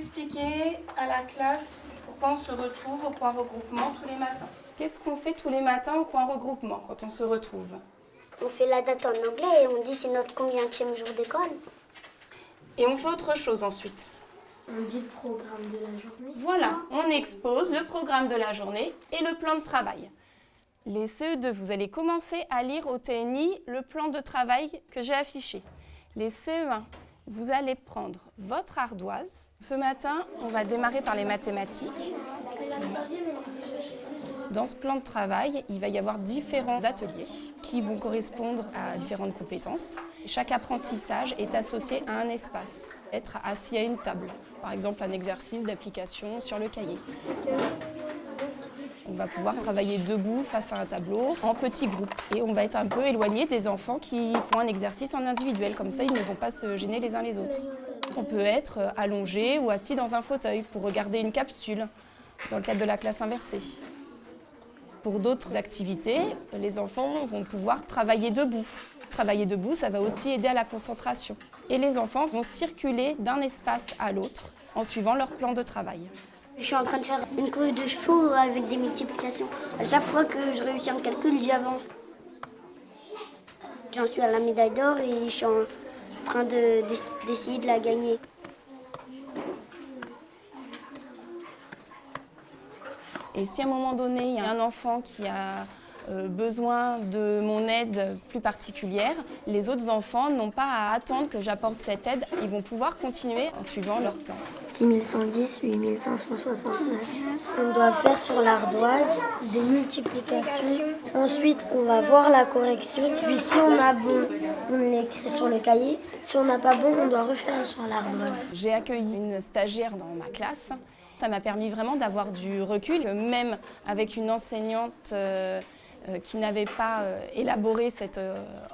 expliquer à la classe pourquoi on se retrouve au point regroupement tous les matins. Qu'est-ce qu'on fait tous les matins au point regroupement quand on se retrouve? On fait la date en anglais et on dit c'est notre combienième jour d'école. Et on fait autre chose ensuite. On dit le programme de la journée. Voilà, on expose le programme de la journée et le plan de travail. Les CE2, vous allez commencer à lire au TNI le plan de travail que j'ai affiché. Les CE1, vous allez prendre votre ardoise. Ce matin, on va démarrer par les mathématiques. Dans ce plan de travail, il va y avoir différents ateliers qui vont correspondre à différentes compétences. Chaque apprentissage est associé à un espace, être assis à une table, par exemple un exercice d'application sur le cahier. On va pouvoir travailler debout face à un tableau en petits groupes et on va être un peu éloigné des enfants qui font un exercice en individuel, comme ça ils ne vont pas se gêner les uns les autres. On peut être allongé ou assis dans un fauteuil pour regarder une capsule dans le cadre de la classe inversée. Pour d'autres activités, les enfants vont pouvoir travailler debout. Travailler debout, ça va aussi aider à la concentration. Et les enfants vont circuler d'un espace à l'autre en suivant leur plan de travail. Je suis en train de faire une course de chevaux avec des multiplications. À chaque fois que je réussis un calcul, j'avance. J'en suis à la médaille d'or et je suis en train d'essayer de, la gagner. Et si à un moment donné, il y a un enfant qui a besoin de mon aide plus particulière, les autres enfants n'ont pas à attendre que j'apporte cette aide. Ils vont pouvoir continuer en suivant leur plan. 6110, 8569. On doit faire sur l'ardoise des multiplications. Ensuite, on va voir la correction. Puis si on a bon, on l'écrit sur le cahier. Si on n'a pas bon, on doit refaire sur l'ardoise. J'ai accueilli une stagiaire dans ma classe. Ça m'a permis vraiment d'avoir du recul, même avec une enseignante euh, euh, qui n'avait pas euh, élaboré cette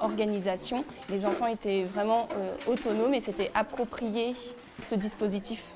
organisation. Les enfants étaient vraiment autonomes et s'étaient appropriés ce dispositif.